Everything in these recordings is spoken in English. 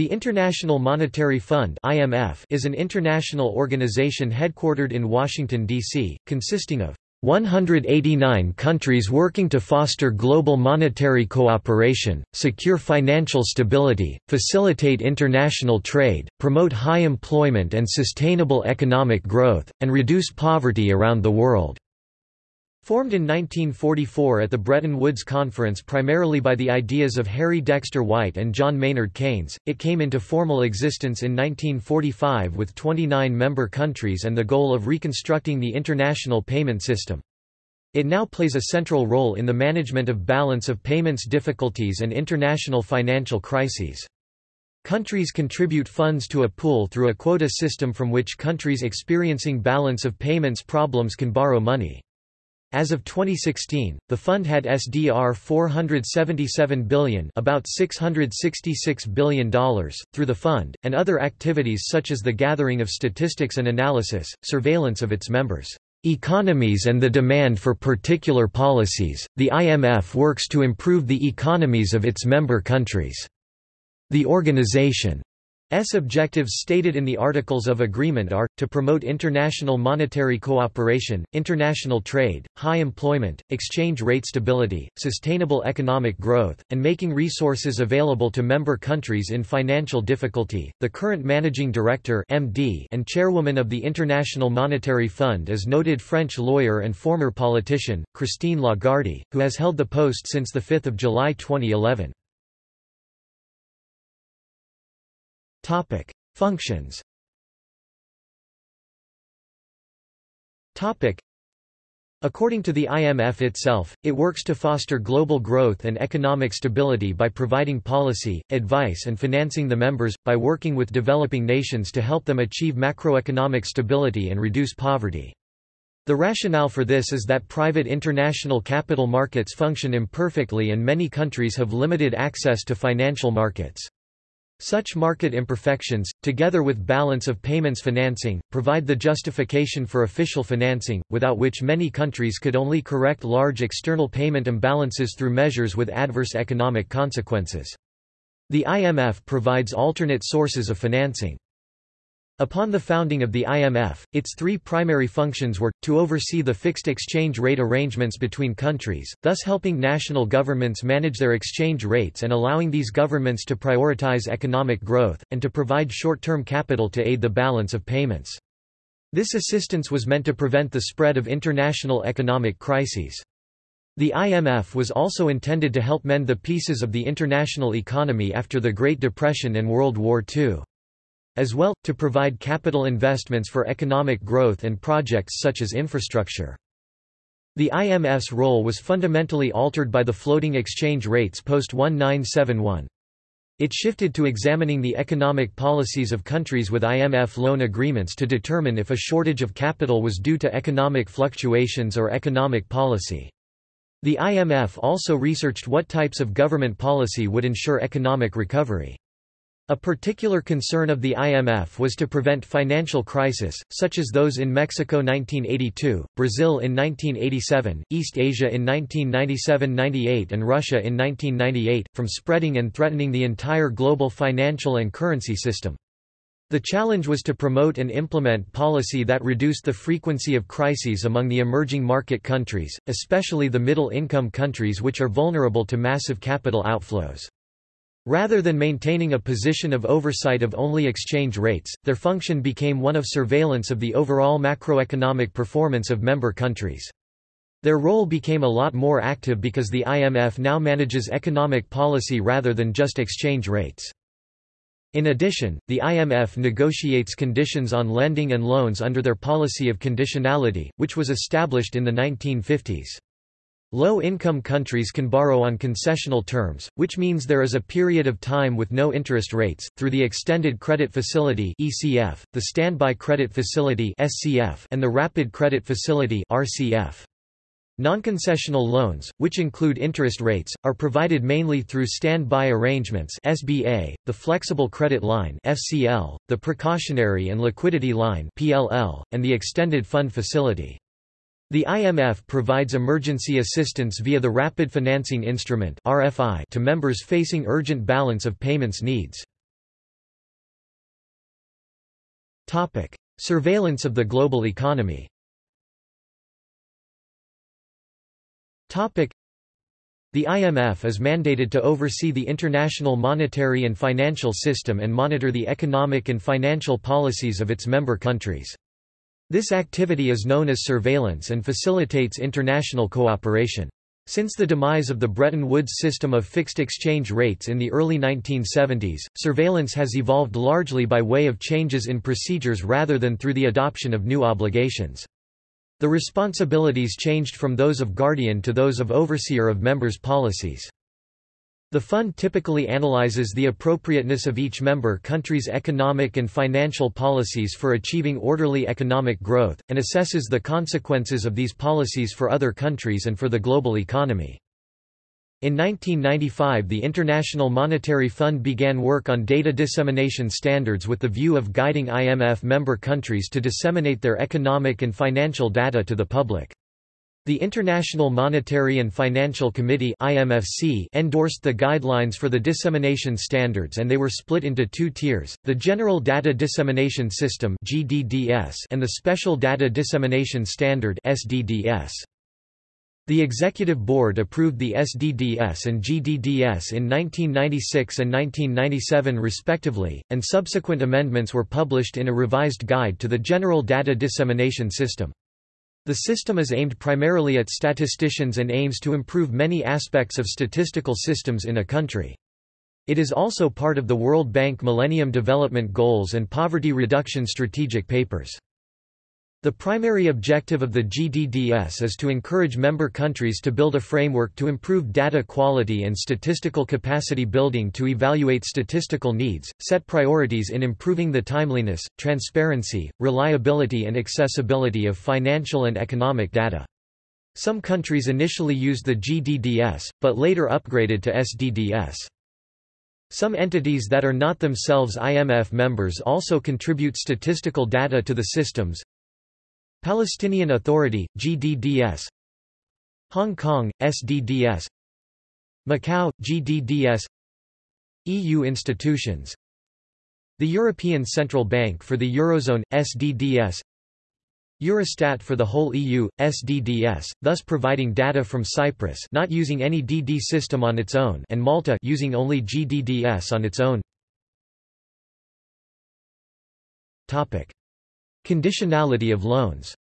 The International Monetary Fund (IMF) is an international organization headquartered in Washington D.C., consisting of 189 countries working to foster global monetary cooperation, secure financial stability, facilitate international trade, promote high employment and sustainable economic growth, and reduce poverty around the world. Formed in 1944 at the Bretton Woods Conference primarily by the ideas of Harry Dexter White and John Maynard Keynes, it came into formal existence in 1945 with 29 member countries and the goal of reconstructing the international payment system. It now plays a central role in the management of balance of payments difficulties and international financial crises. Countries contribute funds to a pool through a quota system from which countries experiencing balance of payments problems can borrow money. As of 2016, the fund had SDR 477 billion, about $666 billion through the fund and other activities such as the gathering of statistics and analysis, surveillance of its members' economies and the demand for particular policies. The IMF works to improve the economies of its member countries. The organization S objectives stated in the Articles of Agreement are, to promote international monetary cooperation, international trade, high employment, exchange rate stability, sustainable economic growth, and making resources available to member countries in financial difficulty. The current managing director (MD) and chairwoman of the International Monetary Fund is noted French lawyer and former politician Christine Lagarde, who has held the post since the 5th of July 2011. Topic: Functions. Topic: According to the IMF itself, it works to foster global growth and economic stability by providing policy, advice and financing the members, by working with developing nations to help them achieve macroeconomic stability and reduce poverty. The rationale for this is that private international capital markets function imperfectly and many countries have limited access to financial markets. Such market imperfections, together with balance of payments financing, provide the justification for official financing, without which many countries could only correct large external payment imbalances through measures with adverse economic consequences. The IMF provides alternate sources of financing. Upon the founding of the IMF, its three primary functions were, to oversee the fixed exchange rate arrangements between countries, thus helping national governments manage their exchange rates and allowing these governments to prioritize economic growth, and to provide short-term capital to aid the balance of payments. This assistance was meant to prevent the spread of international economic crises. The IMF was also intended to help mend the pieces of the international economy after the Great Depression and World War II. As well, to provide capital investments for economic growth and projects such as infrastructure. The IMF's role was fundamentally altered by the floating exchange rates post-1971. It shifted to examining the economic policies of countries with IMF loan agreements to determine if a shortage of capital was due to economic fluctuations or economic policy. The IMF also researched what types of government policy would ensure economic recovery. A particular concern of the IMF was to prevent financial crisis, such as those in Mexico 1982, Brazil in 1987, East Asia in 1997–98 and Russia in 1998, from spreading and threatening the entire global financial and currency system. The challenge was to promote and implement policy that reduced the frequency of crises among the emerging market countries, especially the middle-income countries which are vulnerable to massive capital outflows. Rather than maintaining a position of oversight of only exchange rates, their function became one of surveillance of the overall macroeconomic performance of member countries. Their role became a lot more active because the IMF now manages economic policy rather than just exchange rates. In addition, the IMF negotiates conditions on lending and loans under their policy of conditionality, which was established in the 1950s. Low-income countries can borrow on concessional terms, which means there is a period of time with no interest rates, through the Extended Credit Facility (ECF), the Standby Credit Facility (SCF), and the Rapid Credit Facility Non-concessional loans, which include interest rates, are provided mainly through standby arrangements SBA, the Flexible Credit Line FCL, the Precautionary and Liquidity Line PLL, and the Extended Fund Facility. The IMF provides emergency assistance via the Rapid Financing Instrument (RFI) to members facing urgent balance of payments needs. Topic: Surveillance of the global economy. Topic: The IMF is mandated to oversee the international monetary and financial system and monitor the economic and financial policies of its member countries. This activity is known as surveillance and facilitates international cooperation. Since the demise of the Bretton Woods system of fixed exchange rates in the early 1970s, surveillance has evolved largely by way of changes in procedures rather than through the adoption of new obligations. The responsibilities changed from those of guardian to those of overseer of members' policies. The fund typically analyzes the appropriateness of each member country's economic and financial policies for achieving orderly economic growth, and assesses the consequences of these policies for other countries and for the global economy. In 1995 the International Monetary Fund began work on data dissemination standards with the view of guiding IMF member countries to disseminate their economic and financial data to the public. The International Monetary and Financial Committee IMFC endorsed the guidelines for the dissemination standards and they were split into two tiers, the General Data Dissemination System GDDS and the Special Data Dissemination Standard SDDS. The Executive Board approved the SDDS and GDDS in 1996 and 1997 respectively, and subsequent amendments were published in a revised guide to the General Data Dissemination System. The system is aimed primarily at statisticians and aims to improve many aspects of statistical systems in a country. It is also part of the World Bank Millennium Development Goals and Poverty Reduction Strategic Papers. The primary objective of the GDDS is to encourage member countries to build a framework to improve data quality and statistical capacity building to evaluate statistical needs, set priorities in improving the timeliness, transparency, reliability and accessibility of financial and economic data. Some countries initially used the GDDS, but later upgraded to SDDS. Some entities that are not themselves IMF members also contribute statistical data to the systems, Palestinian Authority, GDDS Hong Kong, SDDS Macau, GDDS EU institutions. The European Central Bank for the Eurozone, SDDS Eurostat for the whole EU, SDDS, thus providing data from Cyprus not using any DD system on its own and Malta using only GDDS on its own. Topic. Conditionality of loans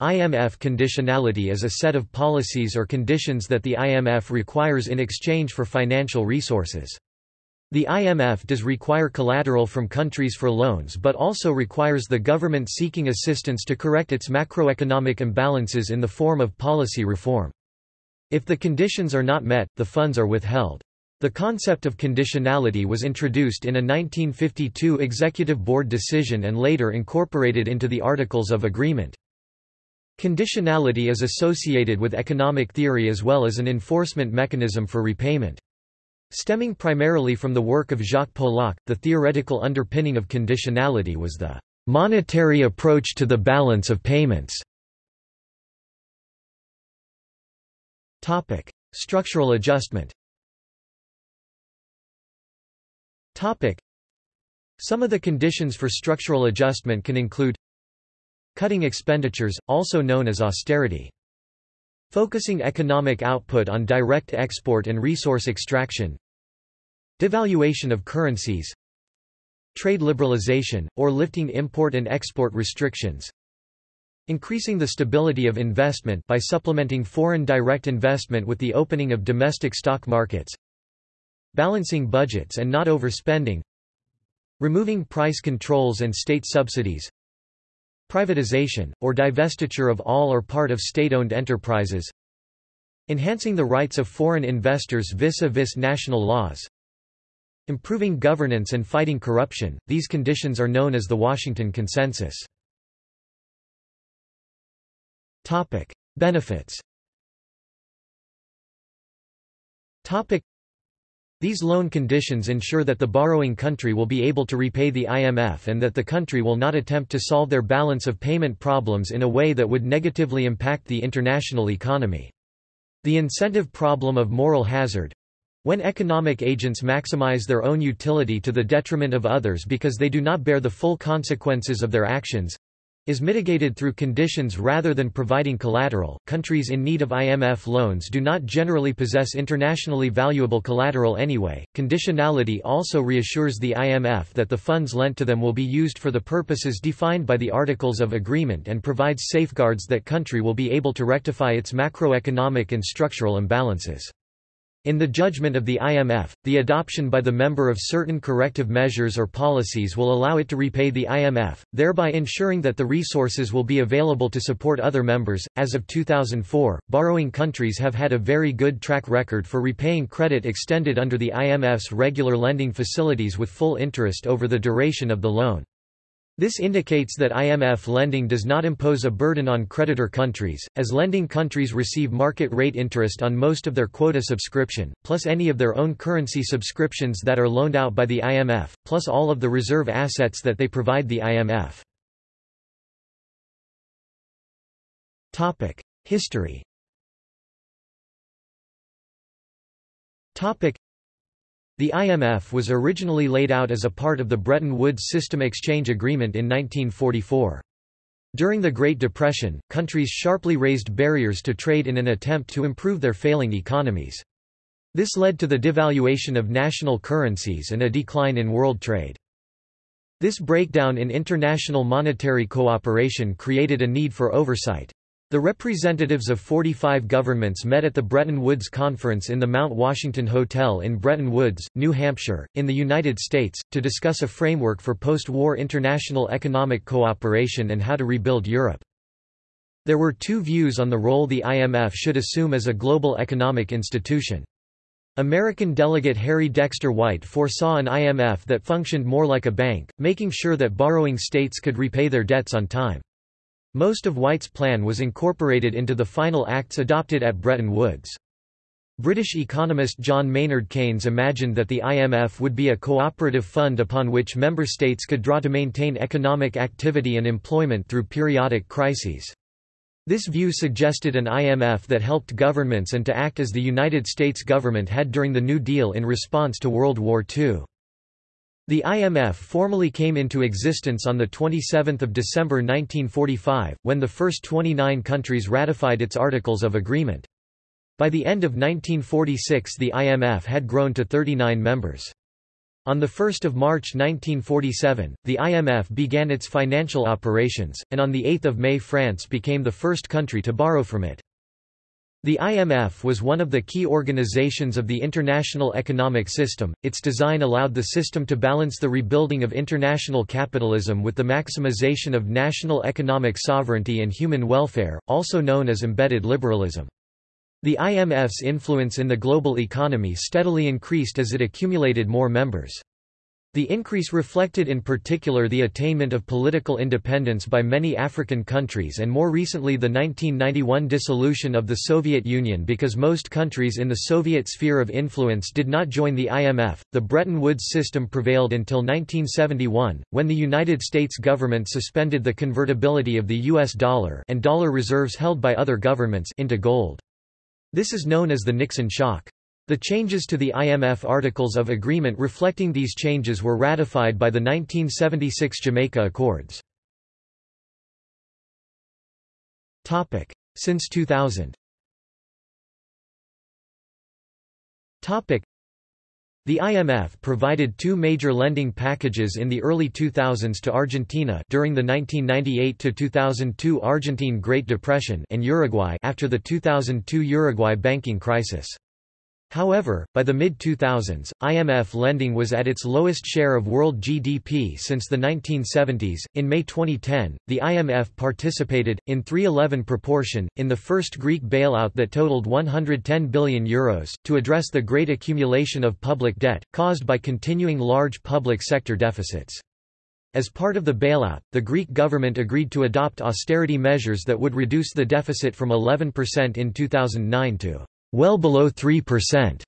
IMF conditionality is a set of policies or conditions that the IMF requires in exchange for financial resources. The IMF does require collateral from countries for loans but also requires the government seeking assistance to correct its macroeconomic imbalances in the form of policy reform. If the conditions are not met, the funds are withheld. The concept of conditionality was introduced in a 1952 Executive Board decision and later incorporated into the Articles of Agreement. Conditionality is associated with economic theory as well as an enforcement mechanism for repayment. Stemming primarily from the work of Jacques Polak, the theoretical underpinning of conditionality was the monetary approach to the balance of payments. Structural adjustment Some of the conditions for structural adjustment can include cutting expenditures, also known as austerity. Focusing economic output on direct export and resource extraction. Devaluation of currencies. Trade liberalization, or lifting import and export restrictions. Increasing the stability of investment by supplementing foreign direct investment with the opening of domestic stock markets. Balancing budgets and not overspending Removing price controls and state subsidies Privatization, or divestiture of all or part of state-owned enterprises Enhancing the rights of foreign investors vis-a-vis -vis national laws Improving governance and fighting corruption, these conditions are known as the Washington Consensus. Benefits these loan conditions ensure that the borrowing country will be able to repay the IMF and that the country will not attempt to solve their balance of payment problems in a way that would negatively impact the international economy. The incentive problem of moral hazard When economic agents maximize their own utility to the detriment of others because they do not bear the full consequences of their actions, is mitigated through conditions rather than providing collateral. Countries in need of IMF loans do not generally possess internationally valuable collateral anyway. Conditionality also reassures the IMF that the funds lent to them will be used for the purposes defined by the Articles of Agreement and provides safeguards that country will be able to rectify its macroeconomic and structural imbalances. In the judgment of the IMF, the adoption by the member of certain corrective measures or policies will allow it to repay the IMF, thereby ensuring that the resources will be available to support other members. As of 2004, borrowing countries have had a very good track record for repaying credit extended under the IMF's regular lending facilities with full interest over the duration of the loan. This indicates that IMF lending does not impose a burden on creditor countries, as lending countries receive market rate interest on most of their quota subscription, plus any of their own currency subscriptions that are loaned out by the IMF, plus all of the reserve assets that they provide the IMF. History the IMF was originally laid out as a part of the Bretton Woods System Exchange Agreement in 1944. During the Great Depression, countries sharply raised barriers to trade in an attempt to improve their failing economies. This led to the devaluation of national currencies and a decline in world trade. This breakdown in international monetary cooperation created a need for oversight. The representatives of 45 governments met at the Bretton Woods Conference in the Mount Washington Hotel in Bretton Woods, New Hampshire, in the United States, to discuss a framework for post-war international economic cooperation and how to rebuild Europe. There were two views on the role the IMF should assume as a global economic institution. American delegate Harry Dexter White foresaw an IMF that functioned more like a bank, making sure that borrowing states could repay their debts on time. Most of White's plan was incorporated into the final acts adopted at Bretton Woods. British economist John Maynard Keynes imagined that the IMF would be a cooperative fund upon which member states could draw to maintain economic activity and employment through periodic crises. This view suggested an IMF that helped governments and to act as the United States government had during the New Deal in response to World War II. The IMF formally came into existence on 27 December 1945, when the first 29 countries ratified its Articles of Agreement. By the end of 1946 the IMF had grown to 39 members. On 1 March 1947, the IMF began its financial operations, and on 8 May France became the first country to borrow from it. The IMF was one of the key organizations of the international economic system. Its design allowed the system to balance the rebuilding of international capitalism with the maximization of national economic sovereignty and human welfare, also known as embedded liberalism. The IMF's influence in the global economy steadily increased as it accumulated more members. The increase reflected in particular the attainment of political independence by many African countries and more recently the 1991 dissolution of the Soviet Union because most countries in the Soviet sphere of influence did not join the IMF. The Bretton Woods system prevailed until 1971, when the United States government suspended the convertibility of the US dollar and dollar reserves held by other governments into gold. This is known as the Nixon shock. The changes to the IMF Articles of Agreement reflecting these changes were ratified by the 1976 Jamaica Accords. Since 2000 the IMF provided two major lending packages in the early 2000s to Argentina during the 1998–2002 Argentine Great Depression and Uruguay after the 2002 Uruguay banking crisis. However, by the mid-2000s, IMF lending was at its lowest share of world GDP since the 1970s. In May 2010, the IMF participated, in 311 proportion, in the first Greek bailout that totaled €110 billion, Euros, to address the great accumulation of public debt, caused by continuing large public sector deficits. As part of the bailout, the Greek government agreed to adopt austerity measures that would reduce the deficit from 11% in 2009 to well below 3%.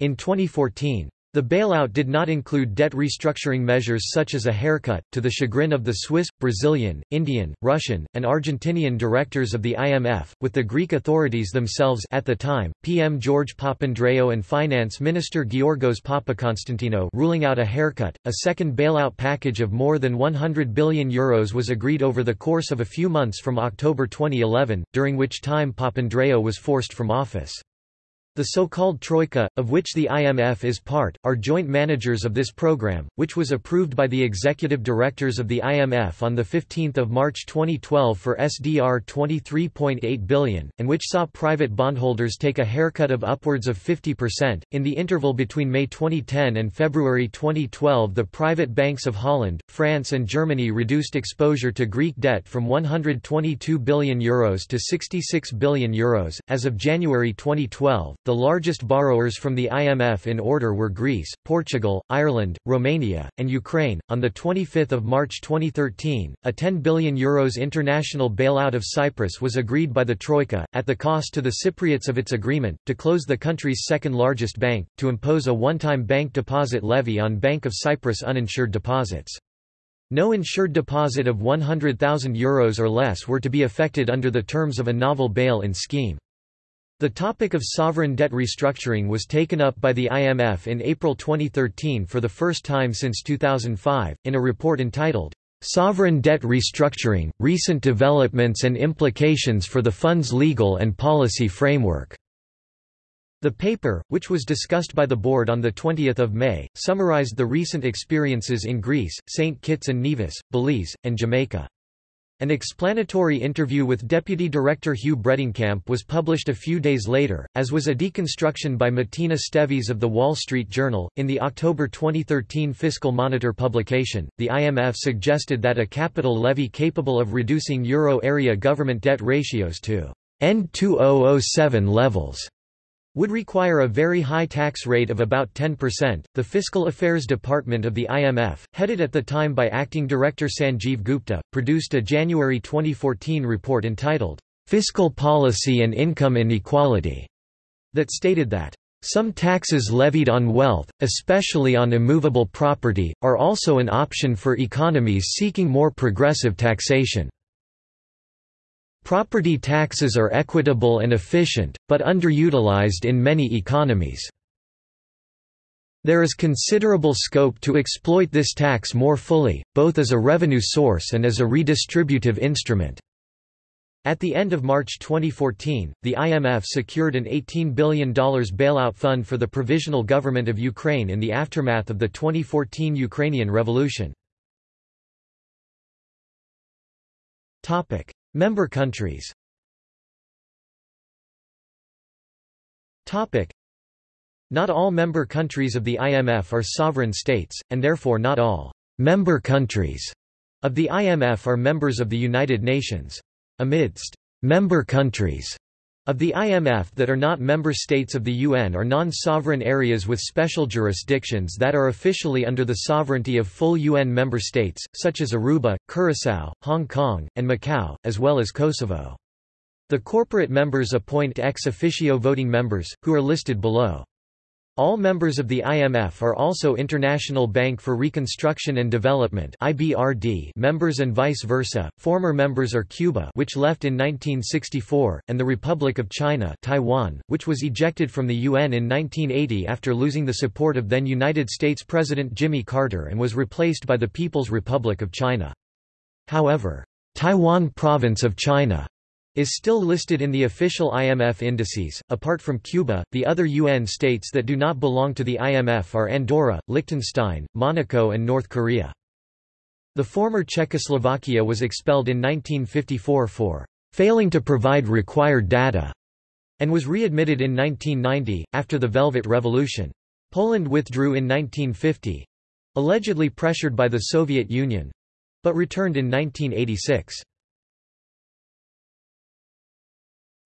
In 2014, The bailout did not include debt restructuring measures such as a haircut, to the chagrin of the Swiss, Brazilian, Indian, Russian, and Argentinian directors of the IMF, with the Greek authorities themselves at the time, PM George Papandreou and Finance Minister Georgos Papakonstantinou ruling out a haircut. A second bailout package of more than 100 billion euros was agreed over the course of a few months from October 2011, during which time Papandreou was forced from office. The so-called Troika, of which the IMF is part, are joint managers of this program, which was approved by the executive directors of the IMF on 15 March 2012 for SDR 23.8 billion, and which saw private bondholders take a haircut of upwards of 50%. In the interval between May 2010 and February 2012 the private banks of Holland, France and Germany reduced exposure to Greek debt from €122 billion Euros to €66 billion Euros. As of January 2012, the largest borrowers from the IMF in order were Greece, Portugal, Ireland, Romania, and Ukraine. On the 25th of March 2013, a 10 billion euros international bailout of Cyprus was agreed by the Troika, at the cost to the Cypriots of its agreement, to close the country's second-largest bank, to impose a one-time bank deposit levy on Bank of Cyprus uninsured deposits. No insured deposit of €100,000 Euros or less were to be affected under the terms of a novel bail-in scheme. The topic of sovereign debt restructuring was taken up by the IMF in April 2013 for the first time since 2005, in a report entitled, "'Sovereign Debt Restructuring, Recent Developments and Implications for the Fund's Legal and Policy Framework". The paper, which was discussed by the board on 20 May, summarized the recent experiences in Greece, St. Kitts and Nevis, Belize, and Jamaica. An explanatory interview with Deputy Director Hugh Bredenkamp was published a few days later, as was a deconstruction by Matina Stevis of The Wall Street Journal. In the October 2013 Fiscal Monitor publication, the IMF suggested that a capital levy capable of reducing euro area government debt ratios to end 2007 levels would require a very high tax rate of about 10%. The Fiscal Affairs Department of the IMF, headed at the time by acting director Sanjeev Gupta, produced a January 2014 report entitled, Fiscal Policy and Income Inequality, that stated that some taxes levied on wealth, especially on immovable property, are also an option for economies seeking more progressive taxation. Property taxes are equitable and efficient, but underutilized in many economies. There is considerable scope to exploit this tax more fully, both as a revenue source and as a redistributive instrument. At the end of March 2014, the IMF secured an $18 billion bailout fund for the Provisional Government of Ukraine in the aftermath of the 2014 Ukrainian Revolution. Member countries Not all member countries of the IMF are sovereign states, and therefore not all member countries of the IMF are members of the United Nations. Amidst member countries of the IMF that are not member states of the UN are non-sovereign areas with special jurisdictions that are officially under the sovereignty of full UN member states, such as Aruba, Curaçao, Hong Kong, and Macau, as well as Kosovo. The corporate members appoint ex officio voting members, who are listed below. All members of the IMF are also International Bank for Reconstruction and Development (IBRD) members and vice versa. Former members are Cuba, which left in 1964, and the Republic of China, Taiwan, which was ejected from the UN in 1980 after losing the support of then United States President Jimmy Carter and was replaced by the People's Republic of China. However, Taiwan Province of China is still listed in the official IMF indices. Apart from Cuba, the other UN states that do not belong to the IMF are Andorra, Liechtenstein, Monaco, and North Korea. The former Czechoslovakia was expelled in 1954 for failing to provide required data and was readmitted in 1990, after the Velvet Revolution. Poland withdrew in 1950 allegedly pressured by the Soviet Union but returned in 1986.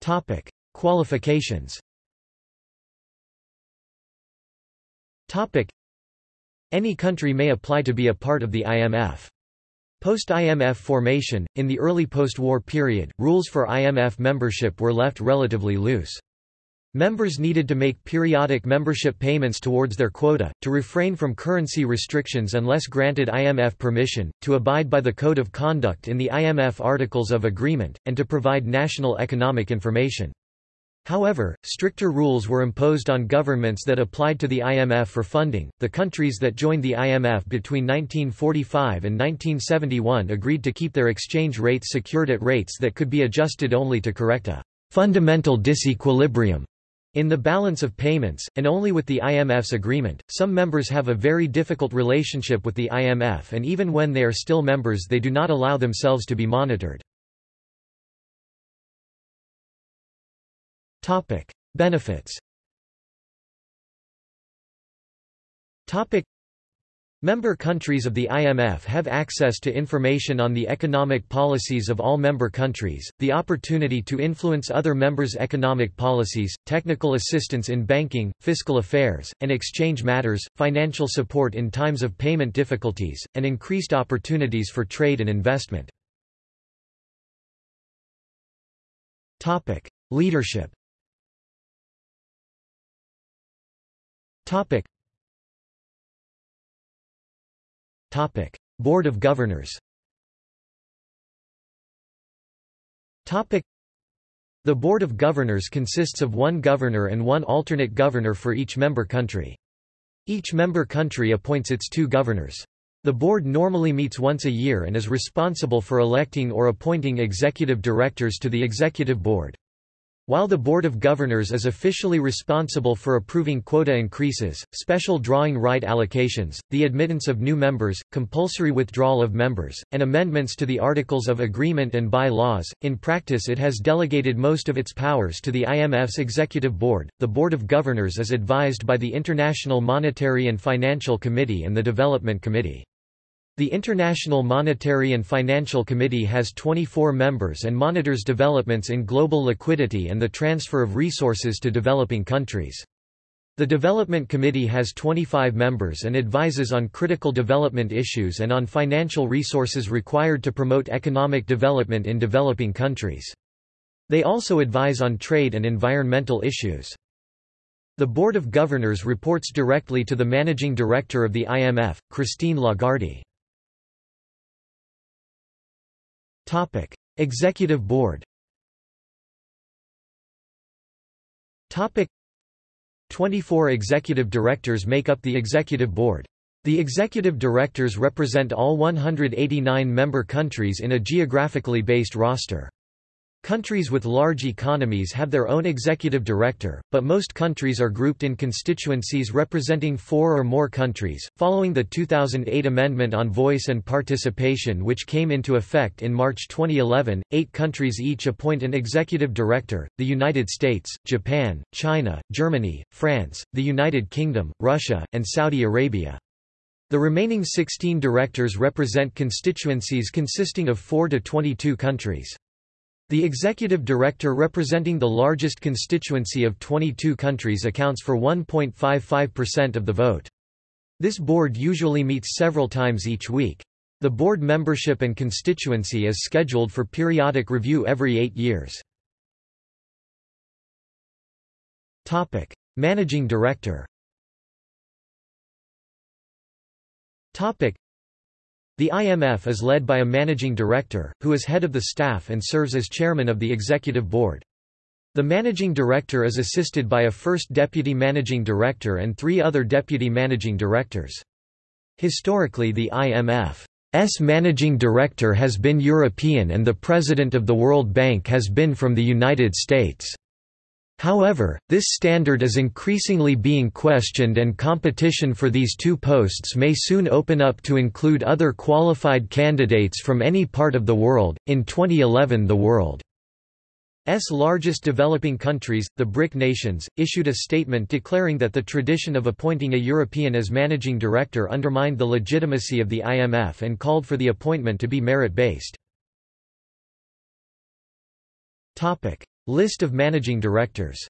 Topic: Qualifications. Topic: Any country may apply to be a part of the IMF. Post-IMF formation, in the early post-war period, rules for IMF membership were left relatively loose. Members needed to make periodic membership payments towards their quota, to refrain from currency restrictions unless granted IMF permission, to abide by the Code of Conduct in the IMF Articles of Agreement, and to provide national economic information. However, stricter rules were imposed on governments that applied to the IMF for funding. The countries that joined the IMF between 1945 and 1971 agreed to keep their exchange rates secured at rates that could be adjusted only to correct a fundamental disequilibrium in the balance of payments, and only with the IMF's agreement, some members have a very difficult relationship with the IMF and even when they are still members they do not allow themselves to be monitored. Benefits Member countries of the IMF have access to information on the economic policies of all member countries, the opportunity to influence other members' economic policies, technical assistance in banking, fiscal affairs, and exchange matters, financial support in times of payment difficulties, and increased opportunities for trade and investment. Leadership Topic: Board of Governors. Topic: The Board of Governors consists of one governor and one alternate governor for each member country. Each member country appoints its two governors. The board normally meets once a year and is responsible for electing or appointing executive directors to the executive board. While the Board of Governors is officially responsible for approving quota increases, special drawing right allocations, the admittance of new members, compulsory withdrawal of members, and amendments to the Articles of Agreement and by-laws, in practice it has delegated most of its powers to the IMF's Executive Board. The Board of Governors is advised by the International Monetary and Financial Committee and the Development Committee. The International Monetary and Financial Committee has 24 members and monitors developments in global liquidity and the transfer of resources to developing countries. The Development Committee has 25 members and advises on critical development issues and on financial resources required to promote economic development in developing countries. They also advise on trade and environmental issues. The Board of Governors reports directly to the Managing Director of the IMF, Christine Lagarde. Topic: Executive Board. Topic: 24 executive directors make up the executive board. The executive directors represent all 189 member countries in a geographically based roster. Countries with large economies have their own executive director, but most countries are grouped in constituencies representing four or more countries. Following the 2008 Amendment on Voice and Participation, which came into effect in March 2011, eight countries each appoint an executive director the United States, Japan, China, Germany, France, the United Kingdom, Russia, and Saudi Arabia. The remaining 16 directors represent constituencies consisting of 4 to 22 countries. The executive director representing the largest constituency of 22 countries accounts for 1.55% of the vote. This board usually meets several times each week. The board membership and constituency is scheduled for periodic review every eight years. Managing director the IMF is led by a managing director, who is head of the staff and serves as chairman of the executive board. The managing director is assisted by a first deputy managing director and three other deputy managing directors. Historically the IMF's managing director has been European and the president of the World Bank has been from the United States. However, this standard is increasingly being questioned and competition for these two posts may soon open up to include other qualified candidates from any part of the world. In 2011, the world's largest developing countries, the BRIC nations, issued a statement declaring that the tradition of appointing a European as managing director undermined the legitimacy of the IMF and called for the appointment to be merit-based. List of managing directors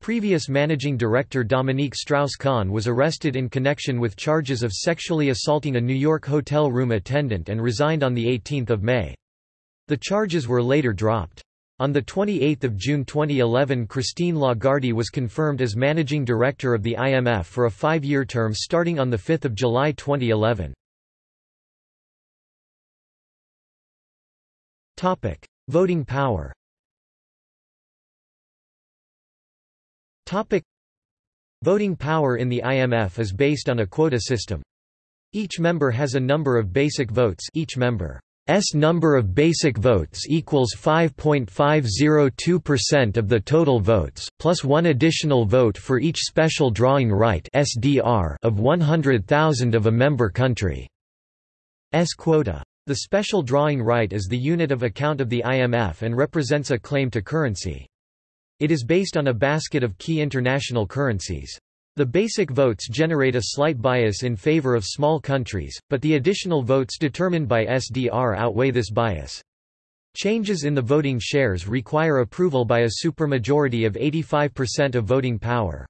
Previous managing director Dominique Strauss-Kahn was arrested in connection with charges of sexually assaulting a New York hotel room attendant and resigned on 18 May. The charges were later dropped. On 28 June 2011 Christine Lagarde was confirmed as Managing Director of the IMF for a five-year term starting on 5 July 2011. Voting power Topic: Voting power in the IMF is based on a quota system. Each member has a number of basic votes each member S number of basic votes equals 5.502% of the total votes, plus one additional vote for each special drawing right SDR of 100,000 of a member country's quota. The special drawing right is the unit of account of the IMF and represents a claim to currency. It is based on a basket of key international currencies. The basic votes generate a slight bias in favor of small countries, but the additional votes determined by SDR outweigh this bias. Changes in the voting shares require approval by a supermajority of 85% of voting power.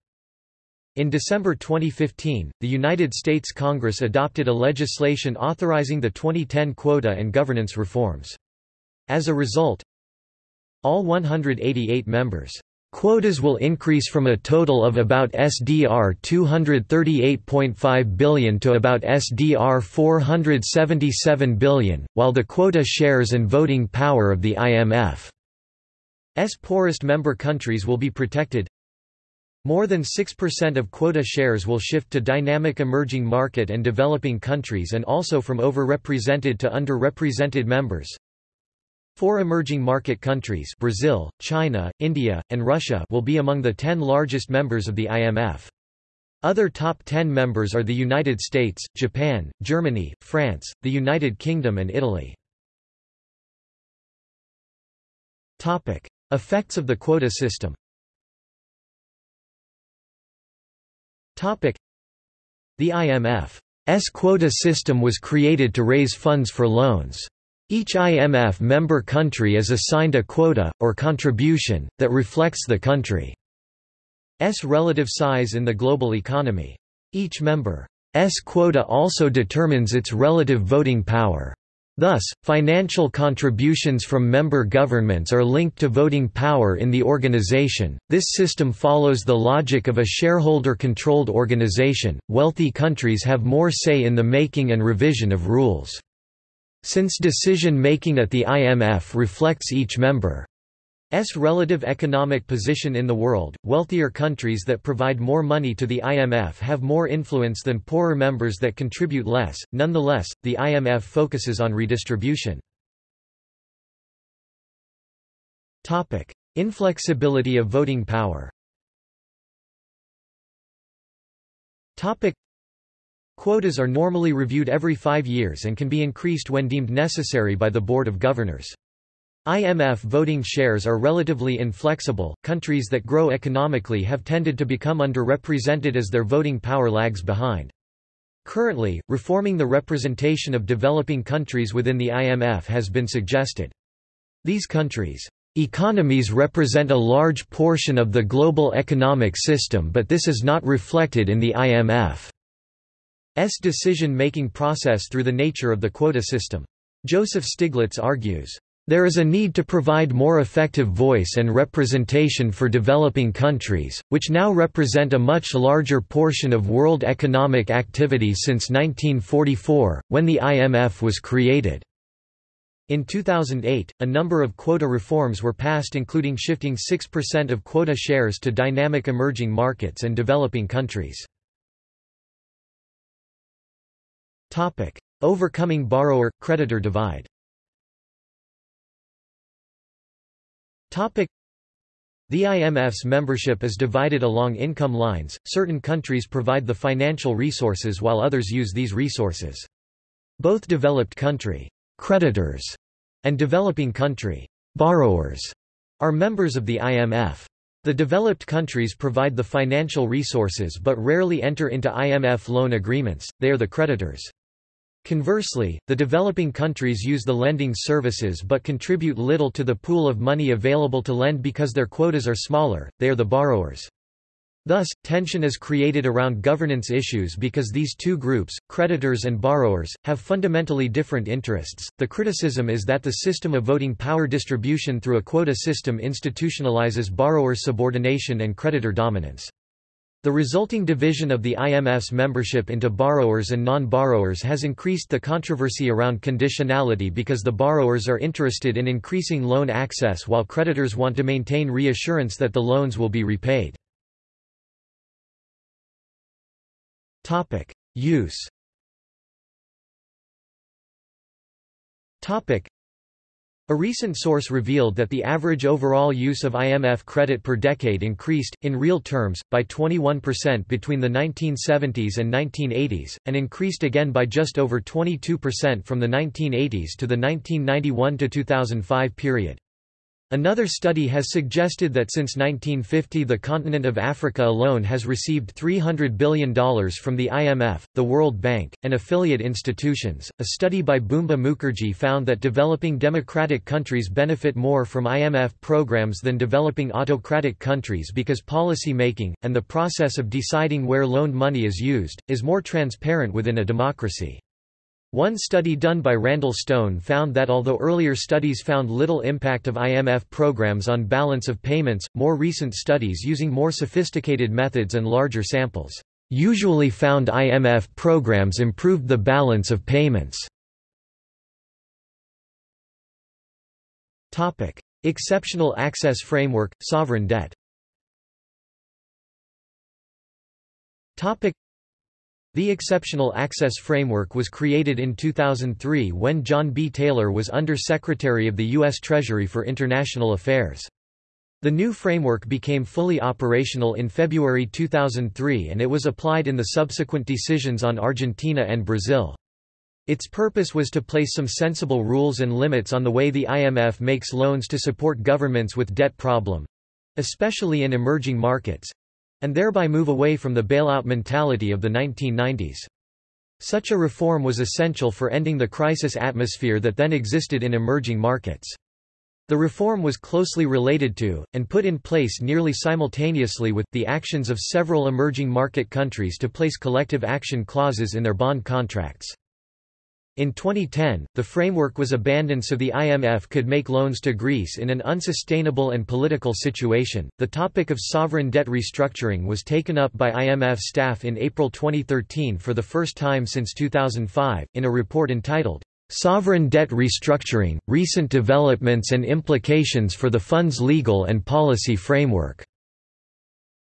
In December 2015, the United States Congress adopted a legislation authorizing the 2010 quota and governance reforms. As a result, all 188 members Quotas will increase from a total of about SDR 238.5 billion to about SDR 477 billion, while the quota shares and voting power of the IMF's poorest member countries will be protected. More than 6% of quota shares will shift to dynamic emerging market and developing countries and also from overrepresented to underrepresented members. Four emerging market countries Brazil, China, India, and Russia will be among the ten largest members of the IMF. Other top 10 members are the United States, Japan, Germany, France, the United Kingdom and Italy. Topic: Effects of the quota system. The IMF's quota system was created to raise funds for loans. Each IMF member country is assigned a quota, or contribution, that reflects the country's relative size in the global economy. Each member's quota also determines its relative voting power. Thus, financial contributions from member governments are linked to voting power in the organization. This system follows the logic of a shareholder controlled organization. Wealthy countries have more say in the making and revision of rules. Since decision-making at the IMF reflects each member's relative economic position in the world, wealthier countries that provide more money to the IMF have more influence than poorer members that contribute less. Nonetheless, the IMF focuses on redistribution. Topic: Inflexibility of voting power. Topic: Quotas are normally reviewed every five years and can be increased when deemed necessary by the Board of Governors. IMF voting shares are relatively inflexible. Countries that grow economically have tended to become underrepresented as their voting power lags behind. Currently, reforming the representation of developing countries within the IMF has been suggested. These countries' economies represent a large portion of the global economic system but this is not reflected in the IMF's decision-making process through the nature of the quota system. Joseph Stiglitz argues, there is a need to provide more effective voice and representation for developing countries, which now represent a much larger portion of world economic activity since 1944, when the IMF was created. In 2008, a number of quota reforms were passed including shifting 6% of quota shares to dynamic emerging markets and developing countries. Overcoming borrower-creditor divide. The IMF's membership is divided along income lines. Certain countries provide the financial resources while others use these resources. Both developed country creditors and developing country borrowers are members of the IMF. The developed countries provide the financial resources but rarely enter into IMF loan agreements, they are the creditors. Conversely, the developing countries use the lending services but contribute little to the pool of money available to lend because their quotas are smaller, they are the borrowers. Thus, tension is created around governance issues because these two groups, creditors and borrowers, have fundamentally different interests. The criticism is that the system of voting power distribution through a quota system institutionalizes borrower subordination and creditor dominance. The resulting division of the IMF's membership into borrowers and non-borrowers has increased the controversy around conditionality because the borrowers are interested in increasing loan access while creditors want to maintain reassurance that the loans will be repaid. Use. A recent source revealed that the average overall use of IMF credit per decade increased, in real terms, by 21% between the 1970s and 1980s, and increased again by just over 22% from the 1980s to the 1991–2005 period. Another study has suggested that since 1950 the continent of Africa alone has received $300 billion from the IMF, the World Bank, and affiliate institutions. A study by Bumba Mukherjee found that developing democratic countries benefit more from IMF programs than developing autocratic countries because policy making, and the process of deciding where loaned money is used, is more transparent within a democracy. One study done by Randall Stone found that although earlier studies found little impact of IMF programs on balance of payments, more recent studies using more sophisticated methods and larger samples usually found IMF programs improved the balance of payments. Topic: Exceptional Access Framework, Sovereign Debt. Topic: the Exceptional Access Framework was created in 2003 when John B. Taylor was Under-Secretary of the U.S. Treasury for International Affairs. The new framework became fully operational in February 2003 and it was applied in the subsequent decisions on Argentina and Brazil. Its purpose was to place some sensible rules and limits on the way the IMF makes loans to support governments with debt problem—especially in emerging markets, and thereby move away from the bailout mentality of the 1990s. Such a reform was essential for ending the crisis atmosphere that then existed in emerging markets. The reform was closely related to, and put in place nearly simultaneously with, the actions of several emerging market countries to place collective action clauses in their bond contracts. In 2010, the framework was abandoned so the IMF could make loans to Greece in an unsustainable and political situation. The topic of sovereign debt restructuring was taken up by IMF staff in April 2013 for the first time since 2005, in a report entitled, Sovereign Debt Restructuring Recent Developments and Implications for the Fund's Legal and Policy Framework.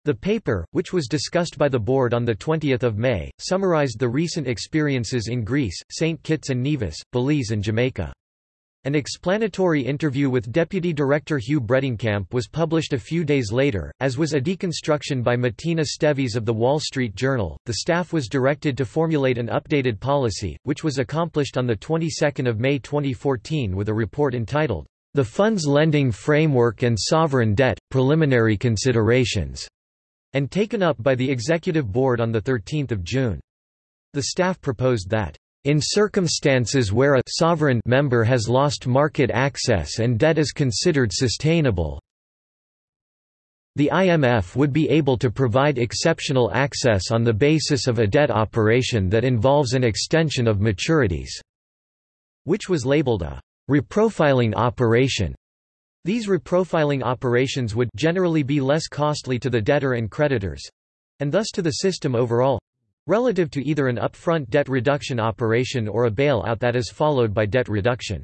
The paper, which was discussed by the board on 20 May, summarized the recent experiences in Greece, St. Kitts and Nevis, Belize and Jamaica. An explanatory interview with Deputy Director Hugh Bredenkamp was published a few days later, as was a deconstruction by Matina Stevis of The Wall Street Journal. The staff was directed to formulate an updated policy, which was accomplished on the 22nd of May 2014 with a report entitled, The Fund's Lending Framework and Sovereign Debt – Preliminary Considerations and taken up by the Executive Board on 13 June. The staff proposed that in circumstances where a sovereign member has lost market access and debt is considered sustainable, the IMF would be able to provide exceptional access on the basis of a debt operation that involves an extension of maturities, which was labeled a reprofiling operation. These reprofiling operations would generally be less costly to the debtor and creditors and thus to the system overall relative to either an upfront debt reduction operation or a bailout that is followed by debt reduction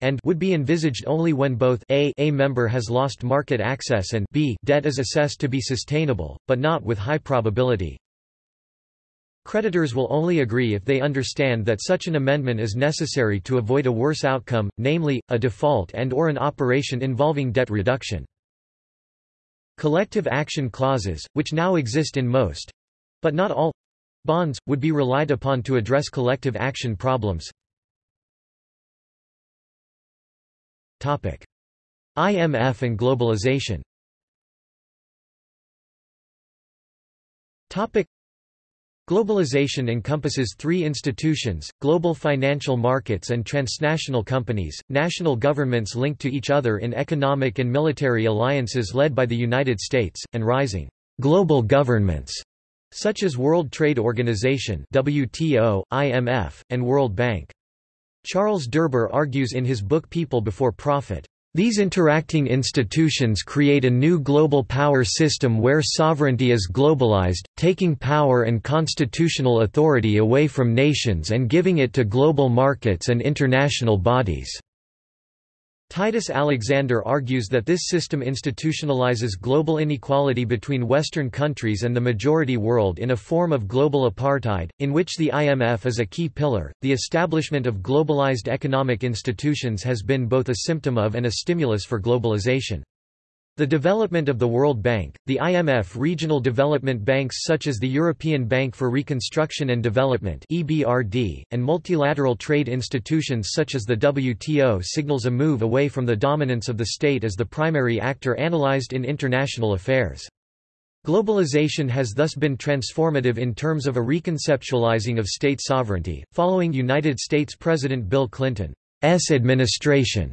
and would be envisaged only when both a, a member has lost market access and b debt is assessed to be sustainable, but not with high probability. Creditors will only agree if they understand that such an amendment is necessary to avoid a worse outcome, namely, a default and or an operation involving debt reduction. Collective action clauses, which now exist in most—but not all—bonds, would be relied upon to address collective action problems. IMF and globalization Globalization encompasses three institutions, global financial markets and transnational companies, national governments linked to each other in economic and military alliances led by the United States, and rising global governments such as World Trade Organization WTO, IMF, and World Bank. Charles Derber argues in his book People Before Profit, these interacting institutions create a new global power system where sovereignty is globalized, taking power and constitutional authority away from nations and giving it to global markets and international bodies. Titus Alexander argues that this system institutionalizes global inequality between Western countries and the majority world in a form of global apartheid, in which the IMF is a key pillar. The establishment of globalized economic institutions has been both a symptom of and a stimulus for globalization. The development of the World Bank, the IMF regional development banks such as the European Bank for Reconstruction and Development (EBRD), and multilateral trade institutions such as the WTO signals a move away from the dominance of the state as the primary actor analyzed in international affairs. Globalization has thus been transformative in terms of a reconceptualizing of state sovereignty, following United States President Bill Clinton's administration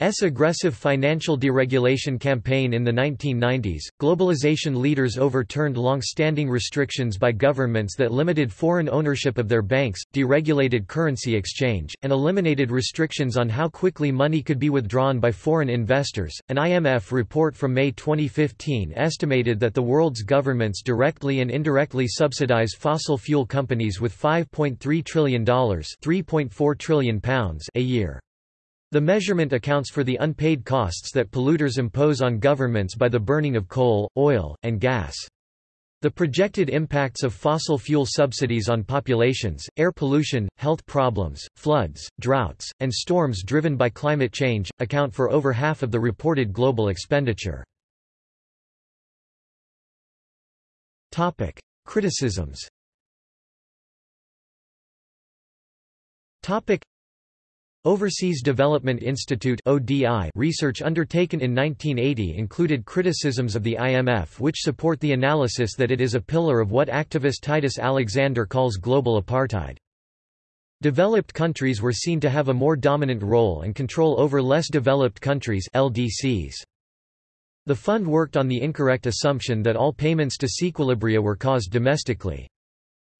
S aggressive financial deregulation campaign in the 1990s, globalization leaders overturned long-standing restrictions by governments that limited foreign ownership of their banks, deregulated currency exchange, and eliminated restrictions on how quickly money could be withdrawn by foreign investors. An IMF report from May 2015 estimated that the world's governments directly and indirectly subsidize fossil fuel companies with $5.3 trillion, 3.4 trillion pounds a year. The measurement accounts for the unpaid costs that polluters impose on governments by the burning of coal, oil, and gas. The projected impacts of fossil fuel subsidies on populations, air pollution, health problems, floods, droughts, and storms driven by climate change, account for over half of the reported global expenditure. Criticisms Overseas Development Institute research undertaken in 1980 included criticisms of the IMF which support the analysis that it is a pillar of what activist Titus Alexander calls global apartheid. Developed countries were seen to have a more dominant role and control over less developed countries LDCs. The fund worked on the incorrect assumption that all payments disequilibria were caused domestically.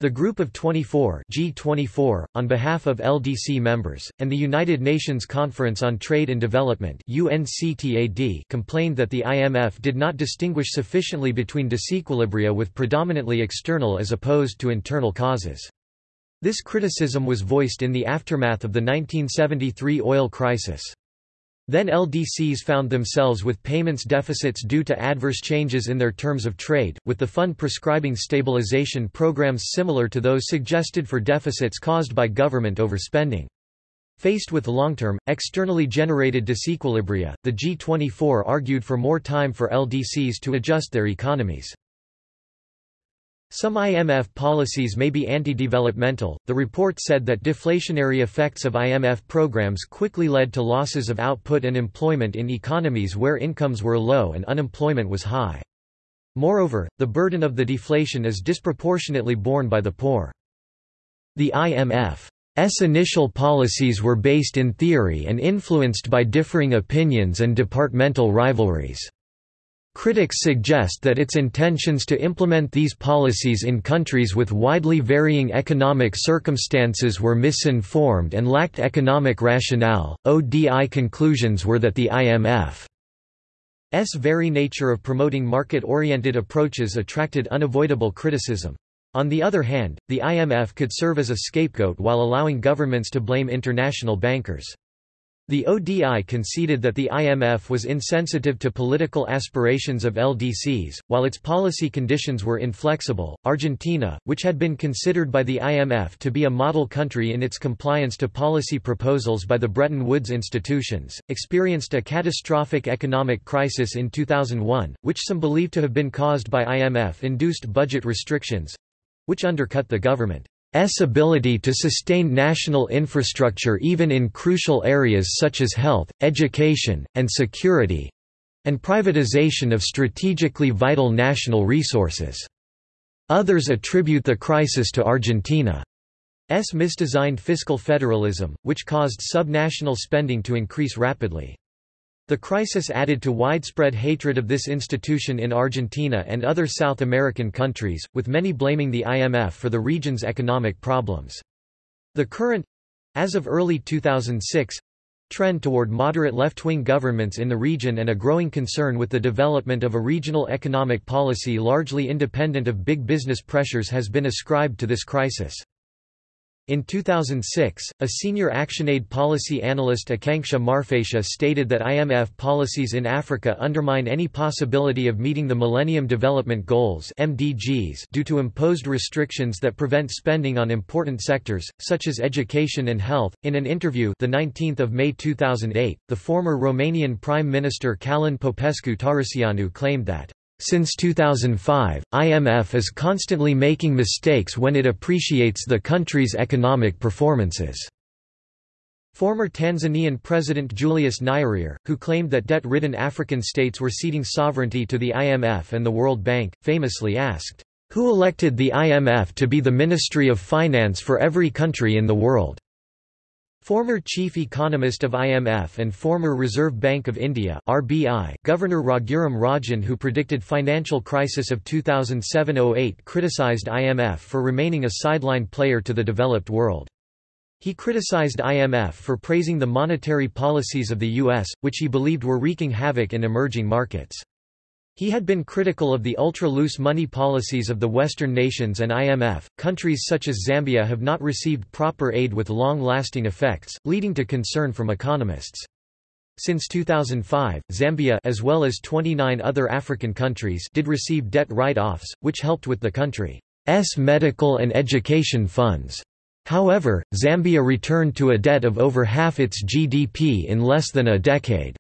The Group of 24, G24 on behalf of LDC members, and the United Nations Conference on Trade and Development UNCTAD complained that the IMF did not distinguish sufficiently between disequilibria with predominantly external as opposed to internal causes. This criticism was voiced in the aftermath of the 1973 oil crisis. Then LDCs found themselves with payments deficits due to adverse changes in their terms of trade, with the fund prescribing stabilization programs similar to those suggested for deficits caused by government overspending. Faced with long-term, externally generated disequilibria, the G24 argued for more time for LDCs to adjust their economies. Some IMF policies may be anti-developmental. The report said that deflationary effects of IMF programs quickly led to losses of output and employment in economies where incomes were low and unemployment was high. Moreover, the burden of the deflation is disproportionately borne by the poor. The IMF's initial policies were based in theory and influenced by differing opinions and departmental rivalries. Critics suggest that its intentions to implement these policies in countries with widely varying economic circumstances were misinformed and lacked economic rationale. ODI conclusions were that the IMF's very nature of promoting market oriented approaches attracted unavoidable criticism. On the other hand, the IMF could serve as a scapegoat while allowing governments to blame international bankers. The ODI conceded that the IMF was insensitive to political aspirations of LDCs, while its policy conditions were inflexible. Argentina, which had been considered by the IMF to be a model country in its compliance to policy proposals by the Bretton Woods institutions, experienced a catastrophic economic crisis in 2001, which some believe to have been caused by IMF induced budget restrictions which undercut the government. S ability to sustain national infrastructure even in crucial areas such as health, education, and security and privatization of strategically vital national resources. Others attribute the crisis to Argentina's misdesigned fiscal federalism, which caused subnational spending to increase rapidly. The crisis added to widespread hatred of this institution in Argentina and other South American countries, with many blaming the IMF for the region's economic problems. The current—as of early 2006, trend toward moderate left-wing governments in the region and a growing concern with the development of a regional economic policy largely independent of big business pressures has been ascribed to this crisis. In 2006, a senior ActionAid policy analyst Akanksha Marphatia stated that IMF policies in Africa undermine any possibility of meeting the Millennium Development Goals (MDGs) due to imposed restrictions that prevent spending on important sectors such as education and health. In an interview, the 19th of May 2008, the former Romanian Prime Minister Călin Popescu Tăriceanu claimed that since 2005, IMF is constantly making mistakes when it appreciates the country's economic performances. Former Tanzanian President Julius Nyerere, who claimed that debt-ridden African states were ceding sovereignty to the IMF and the World Bank, famously asked, "'Who elected the IMF to be the Ministry of Finance for every country in the world?' Former chief economist of IMF and former Reserve Bank of India (RBI) Governor Raghuram Rajan who predicted financial crisis of 2007-08 criticized IMF for remaining a sideline player to the developed world. He criticized IMF for praising the monetary policies of the US, which he believed were wreaking havoc in emerging markets. He had been critical of the ultra-loose money policies of the Western nations and IMF. Countries such as Zambia have not received proper aid with long-lasting effects, leading to concern from economists. Since 2005, Zambia as well as 29 other African countries did receive debt write-offs, which helped with the country's medical and education funds. However, Zambia returned to a debt of over half its GDP in less than a decade.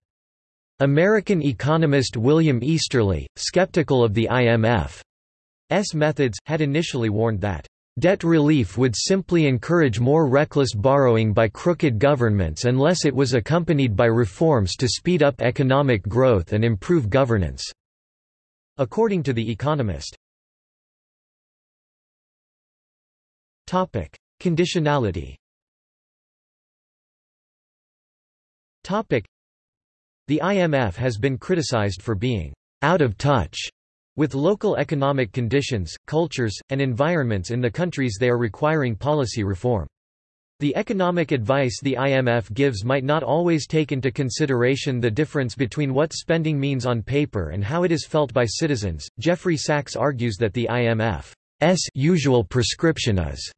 American economist William Easterly, skeptical of the IMF's methods, had initially warned that Debt relief would simply encourage more reckless borrowing by crooked governments unless it was accompanied by reforms to speed up economic growth and improve governance." According to The Economist. Conditionality the IMF has been criticized for being out of touch with local economic conditions, cultures, and environments in the countries they are requiring policy reform. The economic advice the IMF gives might not always take into consideration the difference between what spending means on paper and how it is felt by citizens. Jeffrey Sachs argues that the IMF's usual prescription is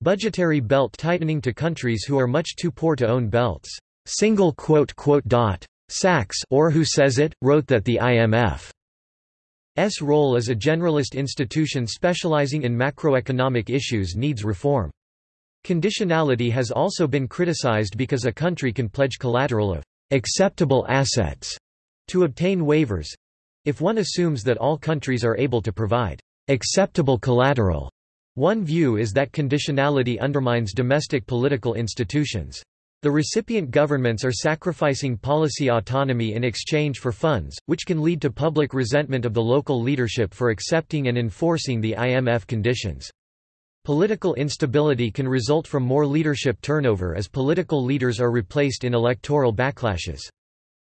budgetary belt tightening to countries who are much too poor to own belts. Single quote quote dot Sachs or who says it, wrote that the IMF's role as a generalist institution specializing in macroeconomic issues needs reform. Conditionality has also been criticized because a country can pledge collateral of acceptable assets to obtain waivers if one assumes that all countries are able to provide acceptable collateral. One view is that conditionality undermines domestic political institutions. The recipient governments are sacrificing policy autonomy in exchange for funds, which can lead to public resentment of the local leadership for accepting and enforcing the IMF conditions. Political instability can result from more leadership turnover as political leaders are replaced in electoral backlashes.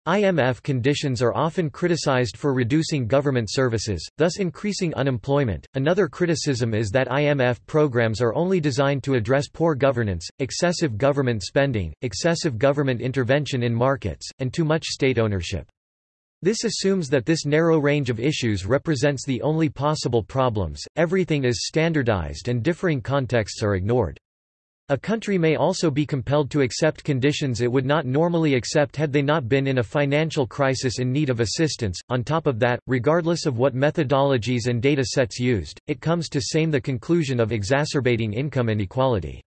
IMF conditions are often criticized for reducing government services, thus increasing unemployment. Another criticism is that IMF programs are only designed to address poor governance, excessive government spending, excessive government intervention in markets, and too much state ownership. This assumes that this narrow range of issues represents the only possible problems, everything is standardized and differing contexts are ignored. A country may also be compelled to accept conditions it would not normally accept had they not been in a financial crisis in need of assistance. On top of that, regardless of what methodologies and data sets used, it comes to same the conclusion of exacerbating income inequality.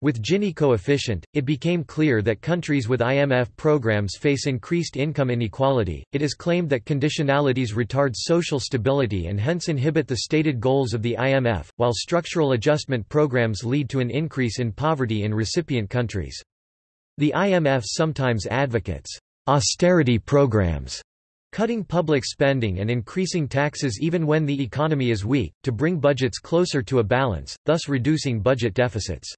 With Gini coefficient, it became clear that countries with IMF programs face increased income inequality. It is claimed that conditionalities retard social stability and hence inhibit the stated goals of the IMF, while structural adjustment programs lead to an increase in poverty in recipient countries. The IMF sometimes advocates austerity programs cutting public spending and increasing taxes even when the economy is weak, to bring budgets closer to a balance, thus reducing budget deficits.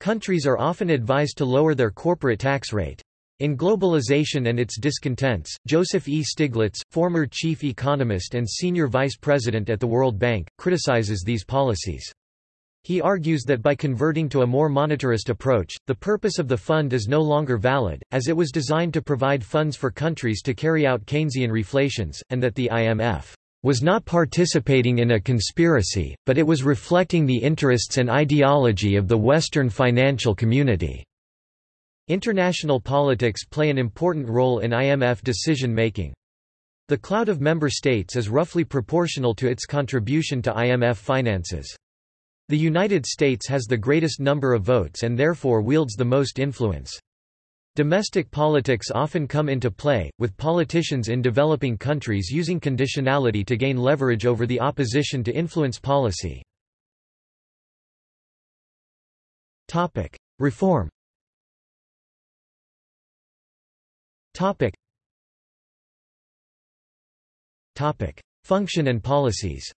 Countries are often advised to lower their corporate tax rate. In Globalization and Its Discontents, Joseph E. Stiglitz, former chief economist and senior vice president at the World Bank, criticizes these policies. He argues that by converting to a more monetarist approach, the purpose of the fund is no longer valid, as it was designed to provide funds for countries to carry out Keynesian reflations, and that the IMF was not participating in a conspiracy, but it was reflecting the interests and ideology of the Western financial community. International politics play an important role in IMF decision-making. The cloud of member states is roughly proportional to its contribution to IMF finances. The United States has the greatest number of votes and therefore wields the most influence. Domestic politics often come into play, with politicians in developing countries using conditionality to gain leverage over the opposition to influence policy. Reform Function and policies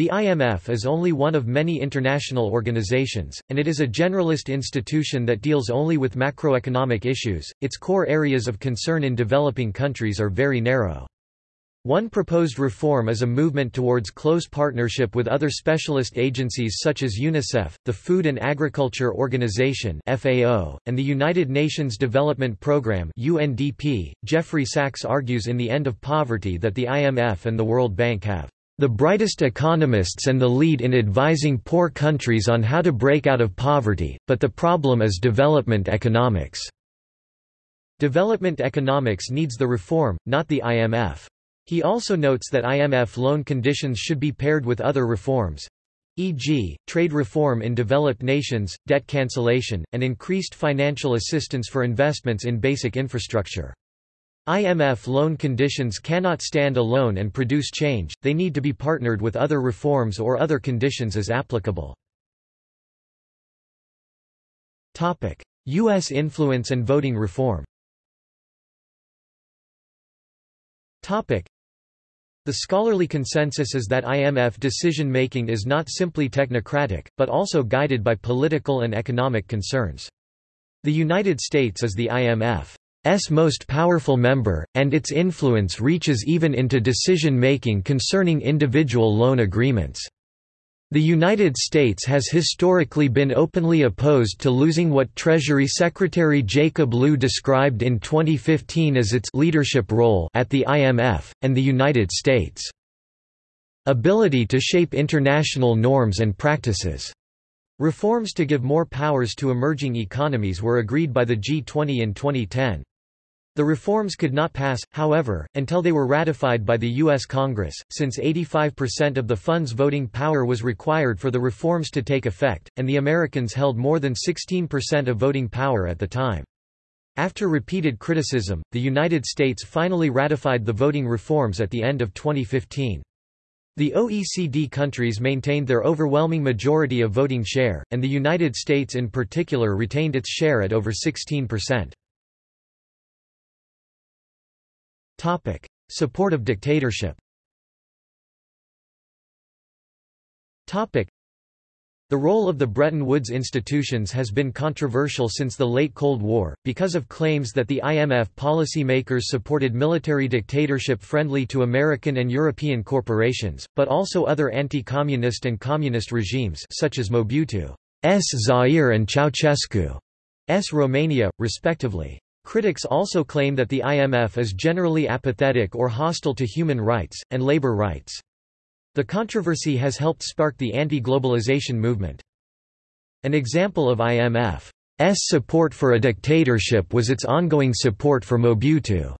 the IMF is only one of many international organizations, and it is a generalist institution that deals only with macroeconomic issues. Its core areas of concern in developing countries are very narrow. One proposed reform is a movement towards close partnership with other specialist agencies such as UNICEF, the Food and Agriculture Organization (FAO), and the United Nations Development Programme (UNDP). Jeffrey Sachs argues in The End of Poverty that the IMF and the World Bank have the brightest economists and the lead in advising poor countries on how to break out of poverty, but the problem is development economics. Development economics needs the reform, not the IMF. He also notes that IMF loan conditions should be paired with other reforms e.g., trade reform in developed nations, debt cancellation, and increased financial assistance for investments in basic infrastructure. IMF loan conditions cannot stand alone and produce change, they need to be partnered with other reforms or other conditions as applicable. U.S. influence and voting reform the scholarly consensus is that IMF decision-making is not simply technocratic, but also guided by political and economic concerns. The United States is the IMF's most powerful member, and its influence reaches even into decision-making concerning individual loan agreements. The United States has historically been openly opposed to losing what Treasury Secretary Jacob Lew described in 2015 as its leadership role at the IMF, and the United States' ability to shape international norms and practices. Reforms to give more powers to emerging economies were agreed by the G20 in 2010. The reforms could not pass, however, until they were ratified by the U.S. Congress, since 85% of the fund's voting power was required for the reforms to take effect, and the Americans held more than 16% of voting power at the time. After repeated criticism, the United States finally ratified the voting reforms at the end of 2015. The OECD countries maintained their overwhelming majority of voting share, and the United States in particular retained its share at over 16%. Topic: Support of dictatorship. Topic: The role of the Bretton Woods institutions has been controversial since the late Cold War, because of claims that the IMF policymakers supported military dictatorship friendly to American and European corporations, but also other anti-communist and communist regimes such as Mobutu's Zaire and Ceausescu's Romania, respectively. Critics also claim that the IMF is generally apathetic or hostile to human rights, and labor rights. The controversy has helped spark the anti-globalization movement. An example of IMF's support for a dictatorship was its ongoing support for Mobutu's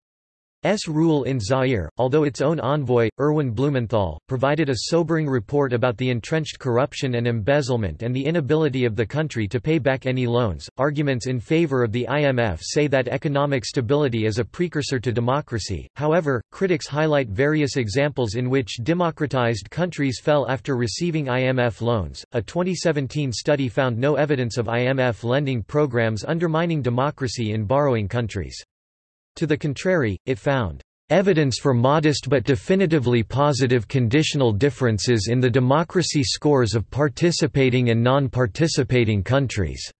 S. rule in Zaire, although its own envoy, Erwin Blumenthal, provided a sobering report about the entrenched corruption and embezzlement and the inability of the country to pay back any loans. Arguments in favor of the IMF say that economic stability is a precursor to democracy, however, critics highlight various examples in which democratized countries fell after receiving IMF loans. A 2017 study found no evidence of IMF lending programs undermining democracy in borrowing countries. To the contrary, it found evidence for modest but definitively positive conditional differences in the democracy scores of participating and non-participating countries.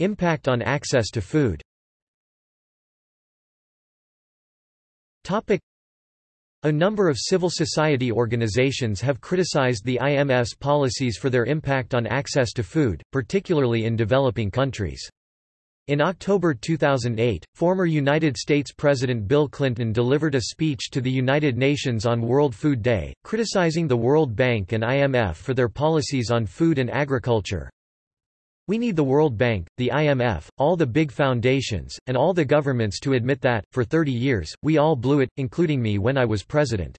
Impact on access to food a number of civil society organizations have criticized the IMF's policies for their impact on access to food, particularly in developing countries. In October 2008, former United States President Bill Clinton delivered a speech to the United Nations on World Food Day, criticizing the World Bank and IMF for their policies on food and agriculture. We need the World Bank, the IMF, all the big foundations, and all the governments to admit that, for 30 years, we all blew it, including me when I was president.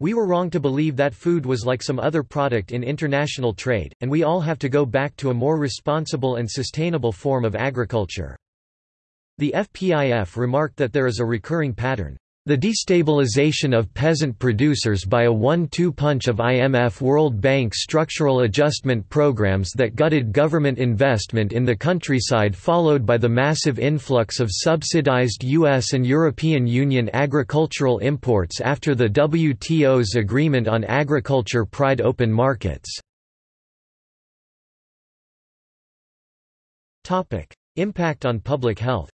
We were wrong to believe that food was like some other product in international trade, and we all have to go back to a more responsible and sustainable form of agriculture. The FPIF remarked that there is a recurring pattern. The destabilization of peasant producers by a one-two punch of IMF World Bank structural adjustment programs that gutted government investment in the countryside followed by the massive influx of subsidized US and European Union agricultural imports after the WTO's agreement on agriculture pried open markets. Impact on public health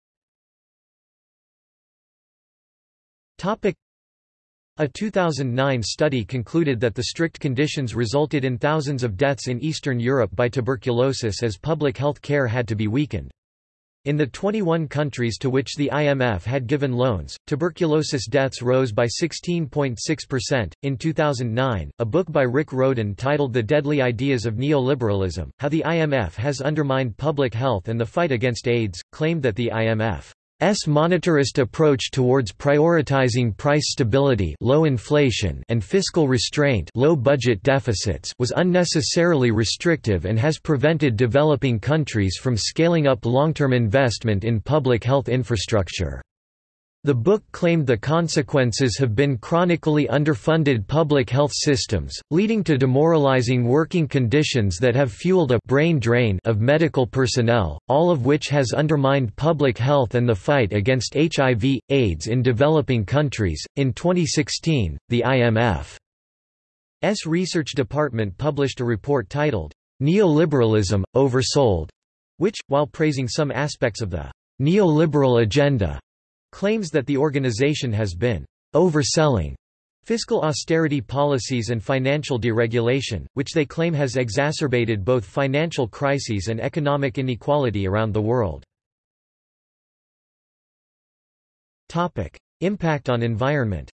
A 2009 study concluded that the strict conditions resulted in thousands of deaths in Eastern Europe by tuberculosis as public health care had to be weakened. In the 21 countries to which the IMF had given loans, tuberculosis deaths rose by 16.6%. In 2009, a book by Rick Rowden titled The Deadly Ideas of Neoliberalism How the IMF Has Undermined Public Health and the Fight Against AIDS, claimed that the IMF S monetarist approach towards prioritizing price stability low inflation and fiscal restraint low budget deficits was unnecessarily restrictive and has prevented developing countries from scaling up long-term investment in public health infrastructure. The book claimed the consequences have been chronically underfunded public health systems, leading to demoralizing working conditions that have fueled a brain drain of medical personnel, all of which has undermined public health and the fight against HIV, AIDS in developing countries. In 2016, the IMF's research department published a report titled, Neoliberalism, Oversold, which, while praising some aspects of the neoliberal agenda, claims that the organization has been overselling fiscal austerity policies and financial deregulation, which they claim has exacerbated both financial crises and economic inequality around the world. Topic. Impact on environment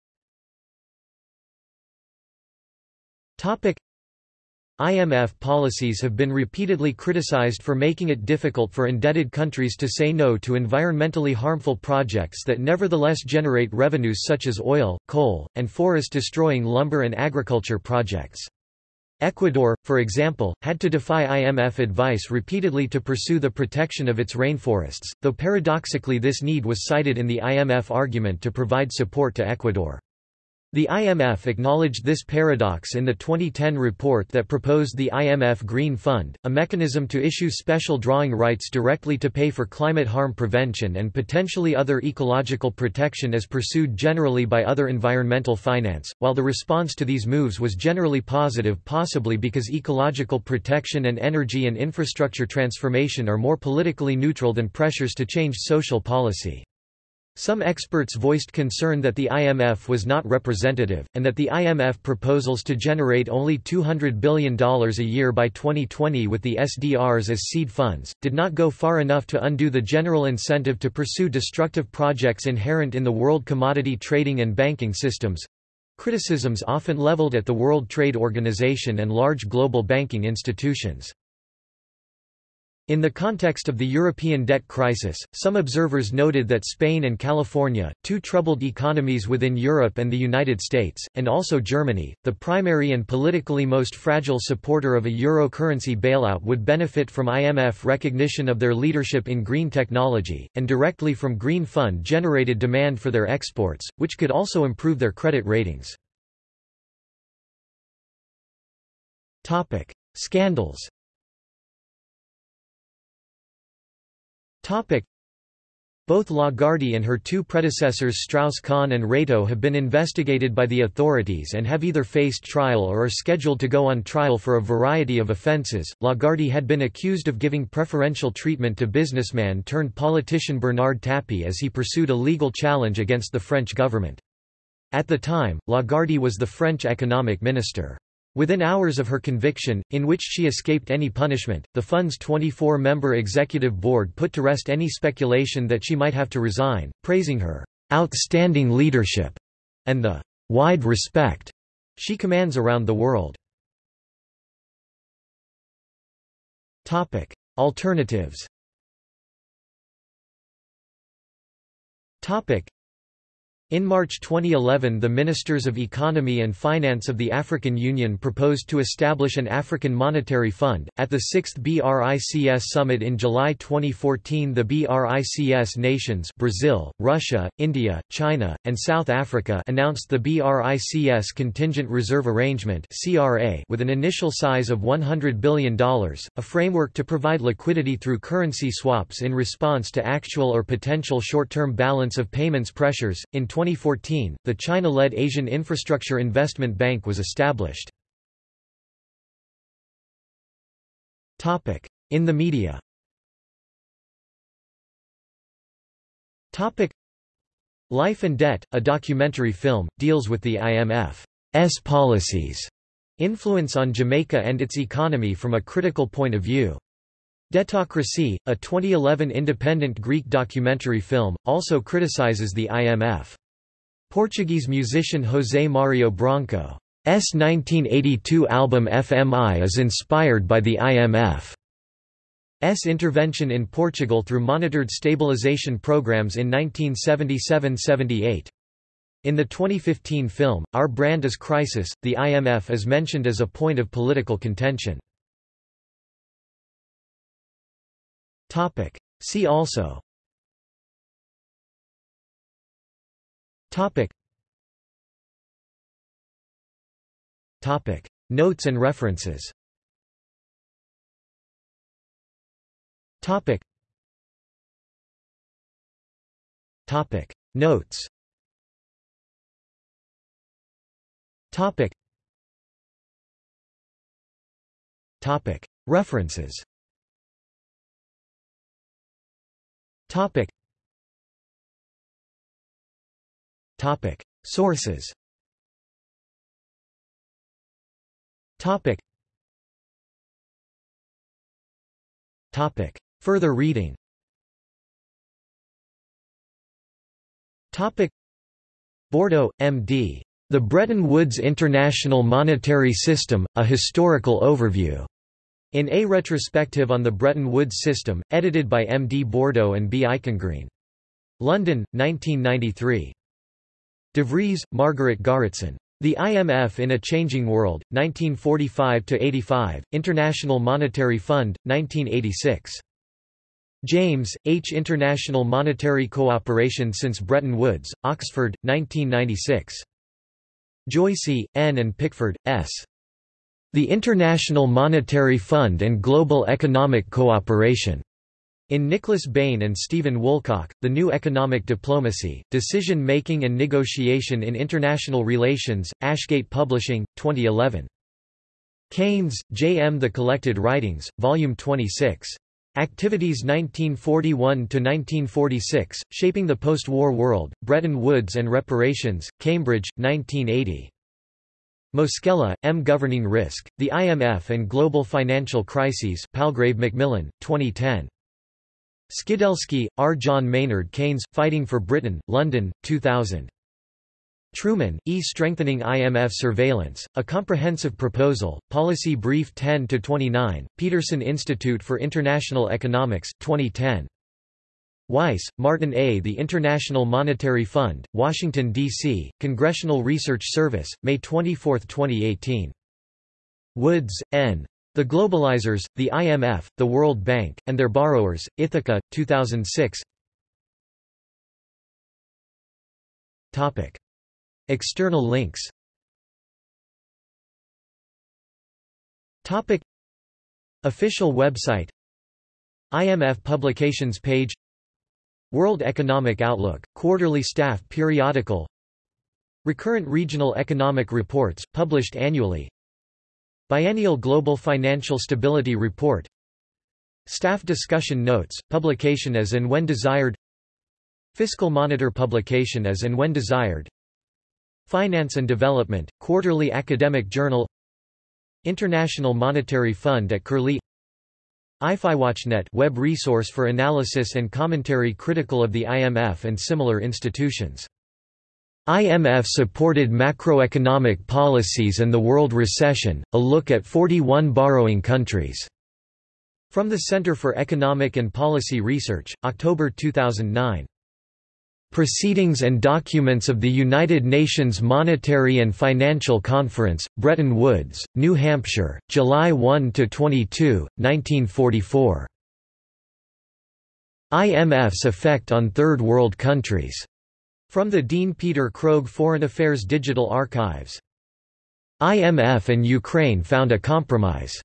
IMF policies have been repeatedly criticized for making it difficult for indebted countries to say no to environmentally harmful projects that nevertheless generate revenues such as oil, coal, and forest-destroying lumber and agriculture projects. Ecuador, for example, had to defy IMF advice repeatedly to pursue the protection of its rainforests, though paradoxically this need was cited in the IMF argument to provide support to Ecuador. The IMF acknowledged this paradox in the 2010 report that proposed the IMF Green Fund, a mechanism to issue special drawing rights directly to pay for climate harm prevention and potentially other ecological protection as pursued generally by other environmental finance, while the response to these moves was generally positive possibly because ecological protection and energy and infrastructure transformation are more politically neutral than pressures to change social policy. Some experts voiced concern that the IMF was not representative, and that the IMF proposals to generate only $200 billion a year by 2020 with the SDRs as seed funds, did not go far enough to undo the general incentive to pursue destructive projects inherent in the world commodity trading and banking systems criticisms often leveled at the World Trade Organization and large global banking institutions. In the context of the European debt crisis, some observers noted that Spain and California, two troubled economies within Europe and the United States, and also Germany, the primary and politically most fragile supporter of a euro currency bailout would benefit from IMF recognition of their leadership in green technology, and directly from green fund-generated demand for their exports, which could also improve their credit ratings. Scandals Both Lagarde and her two predecessors Strauss-Kahn and Rato have been investigated by the authorities and have either faced trial or are scheduled to go on trial for a variety of offences. Lagarde had been accused of giving preferential treatment to businessman turned politician Bernard Tapie as he pursued a legal challenge against the French government. At the time, Lagarde was the French economic minister. Within hours of her conviction, in which she escaped any punishment, the fund's 24-member executive board put to rest any speculation that she might have to resign, praising her outstanding leadership and the wide respect she commands around the world. Topic: Alternatives. Topic: in March 2011 the Ministers of Economy and Finance of the African Union proposed to establish an African Monetary Fund. At the 6th BRICS summit in July 2014 the BRICS nations Brazil, Russia, India, China, and South Africa announced the BRICS Contingent Reserve Arrangement with an initial size of $100 billion, a framework to provide liquidity through currency swaps in response to actual or potential short-term balance of payments pressures. In 2014, the China-led Asian Infrastructure Investment Bank was established. In the media Life and Debt, a documentary film, deals with the IMF's policies, influence on Jamaica and its economy from a critical point of view. Debtocracy, a 2011 independent Greek documentary film, also criticizes the IMF. Portuguese musician José Mario Branco's 1982 album FMI is inspired by the IMF's intervention in Portugal through monitored stabilization programs in 1977–78. In the 2015 film, Our Brand is Crisis, the IMF is mentioned as a point of political contention. See also Topic. Topic. Notes and references Topic. Topic. Notes Topic. Topic. References Topic. Topic. Sources Topic. Topic. Further reading Topic. Bordo, M.D. The Bretton Woods International Monetary System, A Historical Overview. In A Retrospective on the Bretton Woods System, edited by M. D. Bordo and B. Eichengreen. London, 1993. De Vries, Margaret Garretson. The IMF in a Changing World, 1945–85, International Monetary Fund, 1986. James, H. International Monetary Cooperation since Bretton Woods, Oxford, 1996. Joyce, N. and Pickford, S. The International Monetary Fund and Global Economic Cooperation. In Nicholas Bayne and Stephen Woolcock, The New Economic Diplomacy, Decision-Making and Negotiation in International Relations, Ashgate Publishing, 2011. Keynes, J. M. The Collected Writings, Volume 26. Activities 1941–1946, Shaping the Post-War World, Bretton Woods and Reparations, Cambridge, 1980. Moschella, M. Governing Risk, The IMF and Global Financial Crises Palgrave Macmillan, 2010. Skidelsky, R. John Maynard Keynes, Fighting for Britain, London, 2000. Truman, E. Strengthening IMF Surveillance, A Comprehensive Proposal, Policy Brief 10-29, Peterson Institute for International Economics, 2010. Weiss, Martin A. The International Monetary Fund, Washington, D.C., Congressional Research Service, May 24, 2018. Woods, N. The Globalizers, the IMF, the World Bank, and Their Borrowers, Ithaca, 2006 Topic. External links. Topic. Official website. IMF publications page. World Economic Outlook, quarterly staff periodical. Recurrent regional economic reports, published annually Biennial Global Financial Stability Report. Staff discussion notes, publication as and when desired. Fiscal Monitor publication as and when desired. Finance and Development, quarterly academic journal. International Monetary Fund at Curlie. IFIWatchNet web resource for analysis and commentary critical of the IMF and similar institutions. IMF-supported macroeconomic policies and the world recession, a look at 41 borrowing countries. From the Center for Economic and Policy Research, October 2009. Proceedings and Documents of the United Nations Monetary and Financial Conference, Bretton Woods, New Hampshire, July 1–22, 1944. IMF's effect on Third World countries. From the Dean Peter Krogh Foreign Affairs Digital Archives. IMF and Ukraine found a compromise.